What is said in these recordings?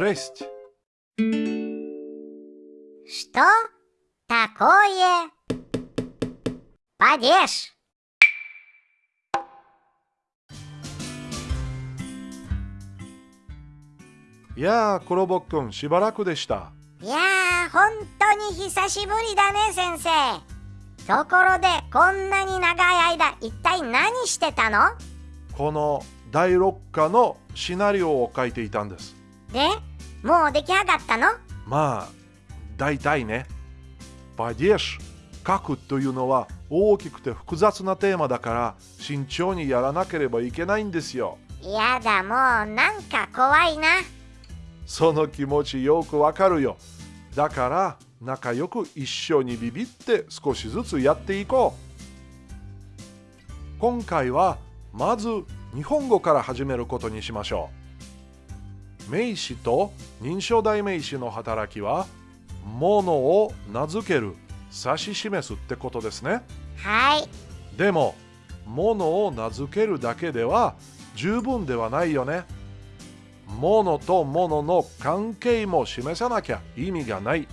шесть. Что такое падеж? Я,コロボッくん、しばらくでした。いやー、本当に久しぶりだね、先生。ところで、こんなに長い間、一体何してたのこの第6課のシナリオを書いていたんです。で、 もう出来上がったの？まあ、大体ね。パディエシ書くというのは大きくて複雑なテーマだから慎重にやらなければいけないんですよ。やだ、もうなんか怖いな。その気持ちよくわかるよ。だから仲良く一緒にビビって少しずつやっていこう。今回はまず日本語から始めることにしましょう。名詞と認証代名詞の働きは、ものを名付ける、指し示すってことですね。はい。でも、ものを名付けるだけでは十分ではないよね。ものとものの関係も示さなきゃ意味がない。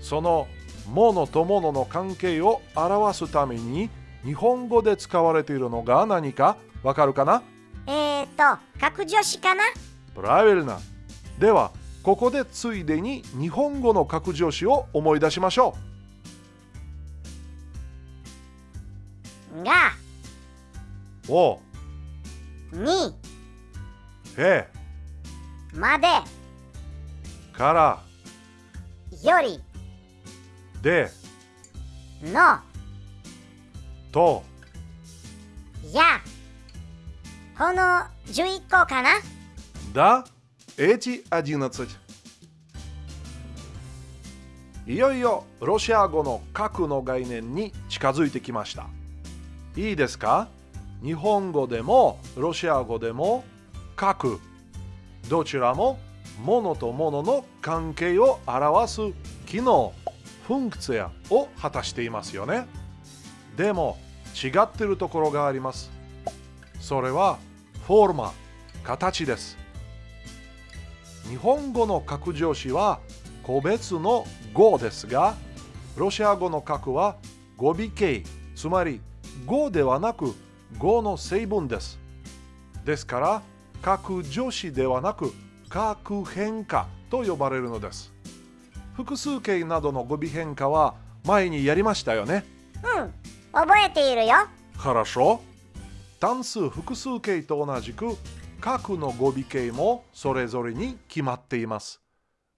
そのものとものの関係を表すために日本語で使われているのが何かわかるかな？えーと、格助詞かな？プラベルな。では、ここでついでに日本語の格助詞を思い出しましょが、う。おに、へ、まで、から、より、で、の、と、や。この11個かなДа, эти 11. いよいよロシア語の核の概念に近づいてきました。いいですか日本語でもロシア語でも核どちらも物と物の関係を表す機能フンクツヤを果たしていますよね。でも違ってるところがあります。それは フォーマ、形です。日本語の格助詞は個別の語ですが、ロシア語の格は語尾形、つまり語ではなく語の成分です。ですから、格助詞ではなく格変化と呼ばれるのです。複数形などの語尾変化は前にやりましたよね。うん、覚えているよ。 Хорошо. 単数複数形と同じく核の語尾形もそれぞれに決まっています。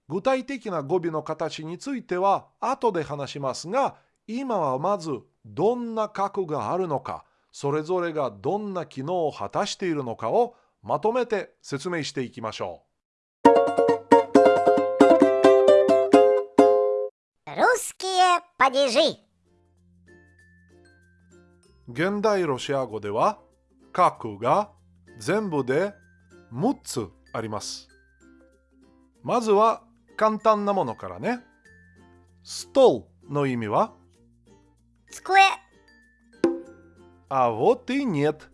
具体的な語尾の形については後で話しますが今はまずどんな角があるのかそれぞれがどんな機能を果たしているのかをまとめて説明していきましょう。現代ロシア語では角が全部で6つあります。まずは簡単なものからね。ストールの意味は机、あ、вот и нет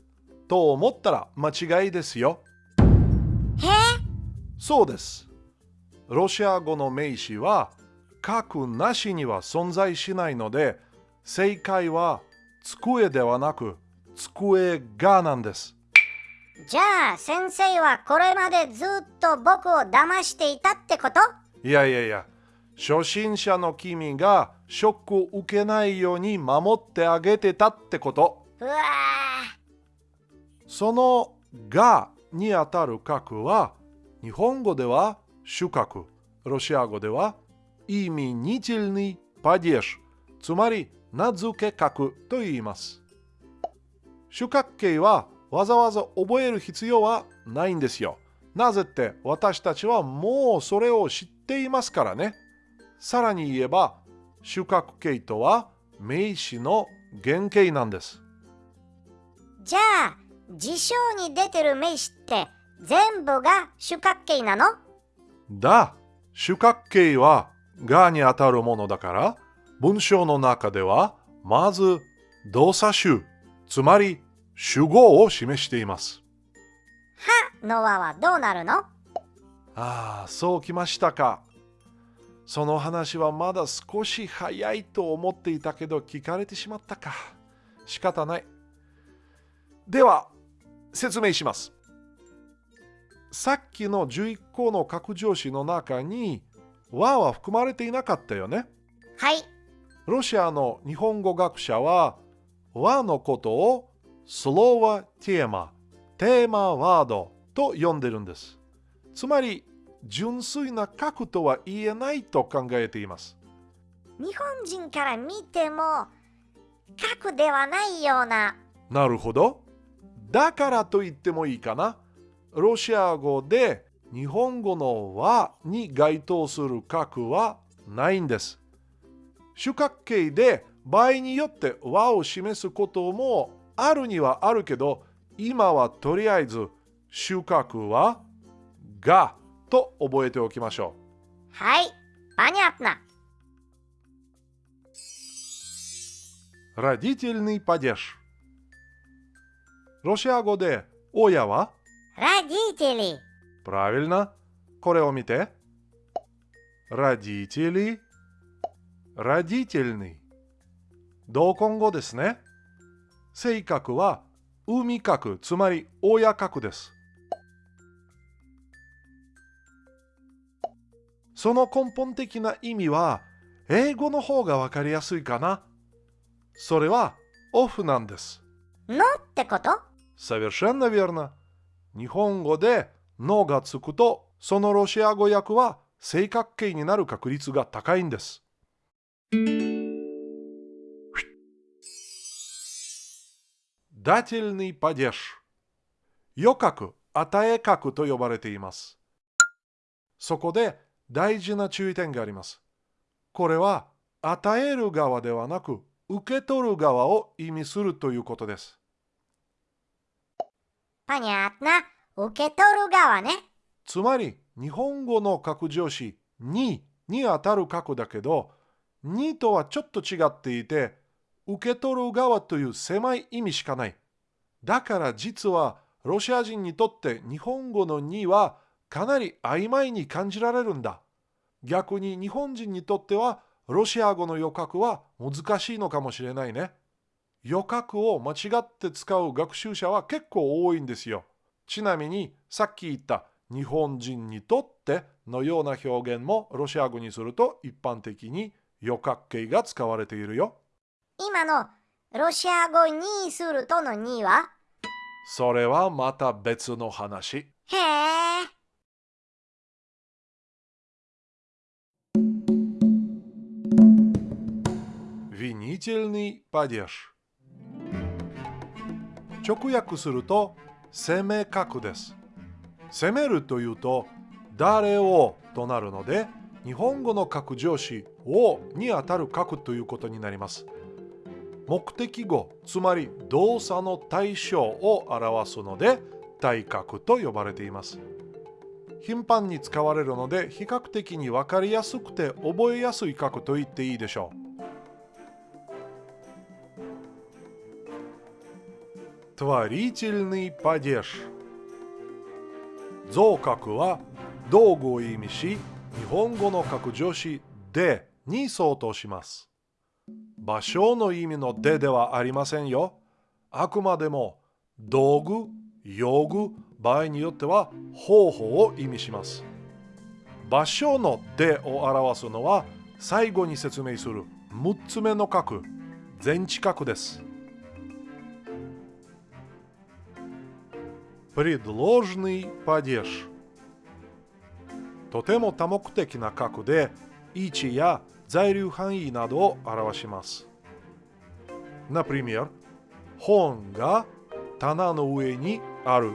と思ったら間違いですよ。へそうです。ロシア語の名詞は角なしには存在しないので正解は机ではなく 机がなんです。じゃあ先生はこれまでずっと僕を騙していたってこと？いやいやいや、初心者の君がショックを受けないように守ってあげてたってこと。うわそのがにあたる角は日本語では主角、ロシア語では意味似てるにパディエシつまり名付け角と言います。主角形はわざわざ覚える必要はないんですよ。なぜって私たちはもうそれを知っていますからね。さらに言えば主角形とは名詞の原型なんです。じゃあ辞書に出てる名詞って全部が主角形なの？だ、主角形はがにあたるものだから、文章の中ではまず動作集、つまり主語を示しています。はの和はどうなるの？ああ、そうきましたか。その話はまだ少し早いと思っていたけど聞かれてしまったか。仕方ない。では、説明します。さっきの11個の格上詞の中に和は含まれていなかったよね。はい。ロシアの日本語学者は和のことをスローワテーマ、テーマワードと呼んでるんです。つまり純粋な核とは言えないと考えています。日本人から見ても核ではないような。なるほど。だからと言ってもいいかな。ロシア語で日本語の和に該当する核はないんです。主角形で場合によって和を示すこともあるにはあるけど今はとりあえず主角はがと覚えておきましょう。はい、понятно. Родительный падеж. ロシア語で親は Родители. Правильно. これを見て。Родители. Родительный. 同根語ですね。 性格は海格、つまり親格です。その根本的な意味は英語の方がわかりやすいかな。それはオフなんです。のってこと Совершенно верно. 日本語でのがつくと、そのロシア語訳は正確形になる確率が高いんです。 Дательный падеж 予覚、与え格と呼ばれています。そこで大事な注意点があります。これは与える側ではなく受け取る側を意味するということです。Понятно. 受け取る側ね。つまり、日本語の格助詞にに当たる格だけど、にとはちょっと違っていて、 受け取る側という狭い意味しかない。だから実は、ロシア人にとって日本語のにはかなり曖昧に感じられるんだ。逆に日本人にとっては、ロシア語の予覚は難しいのかもしれないね。予覚を間違って使う学習者は結構多いんですよ。ちなみにさっき言った日本人にとってのような表現もロシア語にすると一般的に予覚形が使われているよ。今のロシア語にするとのにはそれはまた別の話。へえ。Винительный падеж 直訳すると攻め角です。攻めるというと誰をとなるので日本語の格上詞をにあたる角ということになります。 目的語つまり動作の対象を表すので対角と呼ばれています。頻繁に使われるので比較的に分かりやすくて覚えやすい角と言っていいでしょう。造角は道具を意味し日本語の角助詞でに相当します。場所の意味のでではありませんよあくまでも道具用具場合によっては方法を意味します場所のでを表すのは最後に説明する6つ目の角全置角です предложный падеж とても多目的な角で位置や 在留範囲などを表します。Например, 本が棚の上にある。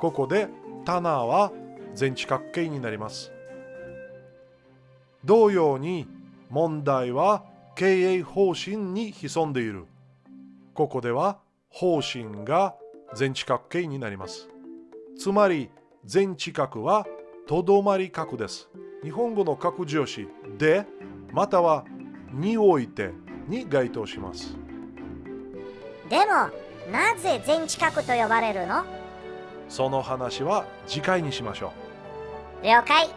ここで棚は全地角形になります。同様に問題は経営方針に潜んでいる。ここでは方針が全地角形になります。つまり全地角はとどまり角です。 日本語の角助詞でまたはにおいてに該当します。でもなぜ全地角と呼ばれるの？その話は次回にしましょう。了解